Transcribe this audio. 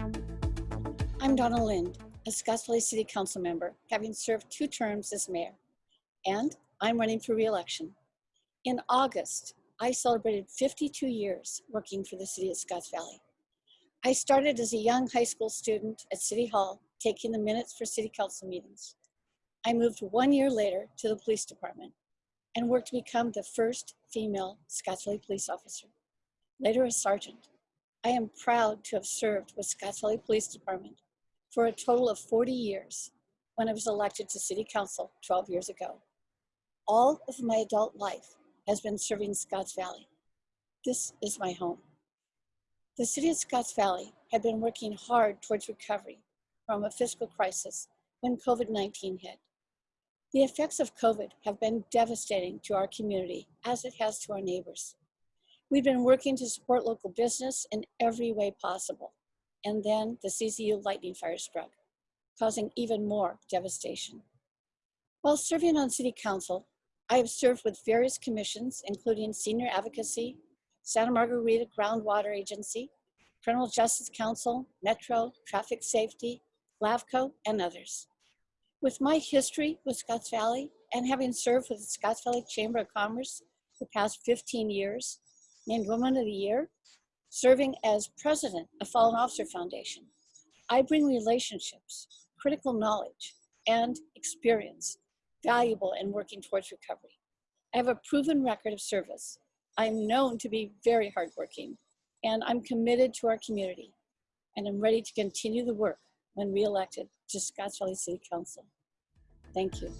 I'm Donna Lind, a Scotts Valley City Council member, having served two terms as mayor, and I'm running for re-election. In August, I celebrated 52 years working for the city of Scotts Valley. I started as a young high school student at City Hall, taking the minutes for city council meetings. I moved one year later to the police department and worked to become the first female Scotts Valley police officer, later a sergeant. I am proud to have served with Scotts Valley Police Department for a total of 40 years when I was elected to city council 12 years ago. All of my adult life has been serving Scotts Valley. This is my home. The city of Scotts Valley had been working hard towards recovery from a fiscal crisis when COVID-19 hit. The effects of COVID have been devastating to our community as it has to our neighbors. We've been working to support local business in every way possible. And then the CZU lightning fire struck, causing even more devastation. While serving on city council, I have served with various commissions, including Senior Advocacy, Santa Margarita Groundwater Agency, Criminal Justice Council, Metro, Traffic Safety, LAFCO, and others. With my history with Scotts Valley and having served with the Scotts Valley Chamber of Commerce for the past 15 years, named Woman of the Year, serving as president of Fallen Officer Foundation, I bring relationships, critical knowledge, and experience valuable in working towards recovery. I have a proven record of service. I'm known to be very hardworking, and I'm committed to our community, and I'm ready to continue the work when re-elected to Scotts Valley City Council. Thank you.